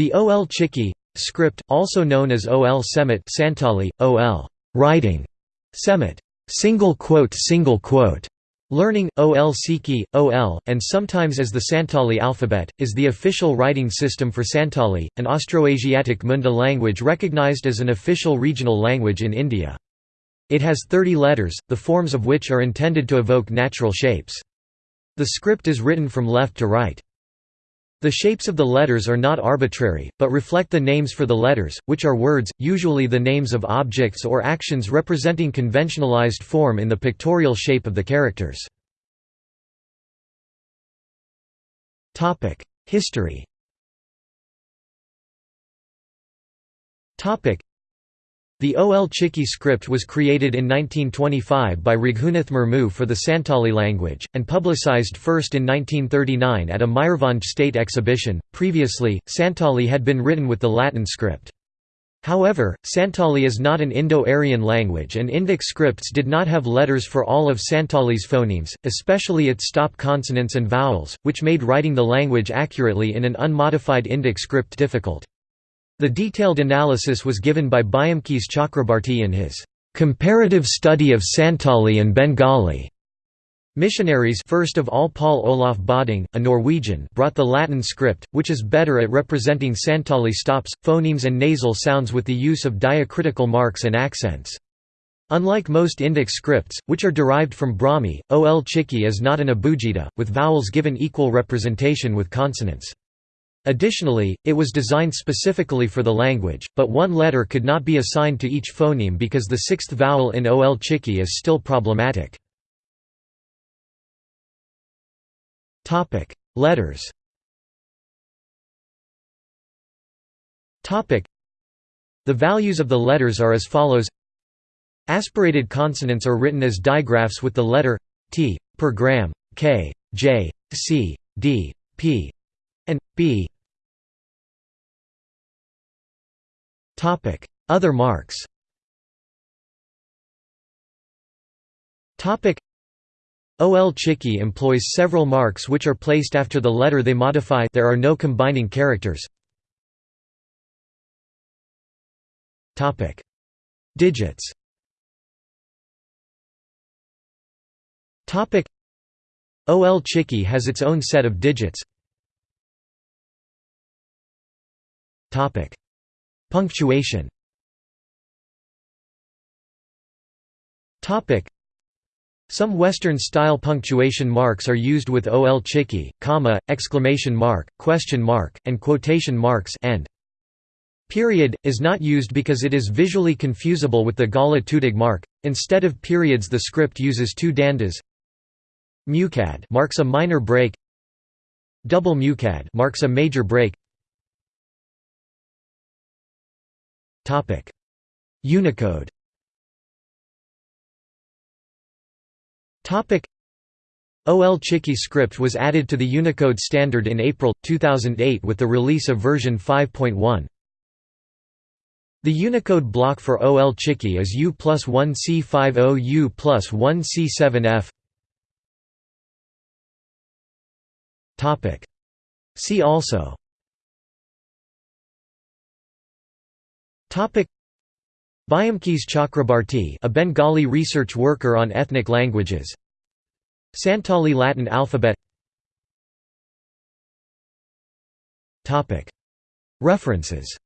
The OL Chiki script, also known as OL Semit Santali, OL writing, Semit single quote single quote Learning, OL Siki, OL, and sometimes as the Santali alphabet, is the official writing system for Santali, an Austroasiatic Munda language recognized as an official regional language in India. It has 30 letters, the forms of which are intended to evoke natural shapes. The script is written from left to right. The shapes of the letters are not arbitrary, but reflect the names for the letters, which are words, usually the names of objects or actions representing conventionalized form in the pictorial shape of the characters. History the OL Chiki script was created in 1925 by Raghunath Murmu for the Santali language, and publicized first in 1939 at a Mayurbhanj state exhibition. Previously, Santali had been written with the Latin script. However, Santali is not an Indo-Aryan language and Indic scripts did not have letters for all of Santali's phonemes, especially its stop consonants and vowels, which made writing the language accurately in an unmodified Indic script difficult. The detailed analysis was given by Byomkes Chakrabarti in his "'Comparative Study of Santali and Bengali' Missionaries first of all Paul Olaf Bodding, a Norwegian brought the Latin script, which is better at representing Santali stops, phonemes and nasal sounds with the use of diacritical marks and accents. Unlike most Indic scripts, which are derived from Brahmi, Ol Chiki is not an abugida, with vowels given equal representation with consonants. Additionally, it was designed specifically for the language, but one letter could not be assigned to each phoneme because the sixth vowel in Ol Chiki is still problematic. Letters The values of the letters are as follows Aspirated consonants are written as digraphs with the letter t per gram, k, j, c, d, p, and b. Other marks. OL Chiki employs several marks which are placed after the letter they modify. There are no combining characters. Digits. OL Chiki has its own set of digits. Topic: Punctuation. Some Western-style punctuation marks are used with ol chiki, comma, exclamation mark, question mark, and quotation marks and period is not used because it is visually confusable with the Gala Tudig mark. Instead of periods, the script uses two dandas. Mucad marks a minor break. Double mucad marks a major break. Unicode. OL Chiki script was added to the Unicode standard in April, 2008 with the release of version 5.1. The Unicode block for OL Chiki is U plus 1 C50 U plus 1 C7F. See also Byomkes Chakrabarti a Bengali research worker on ethnic languages. Santali Latin alphabet. References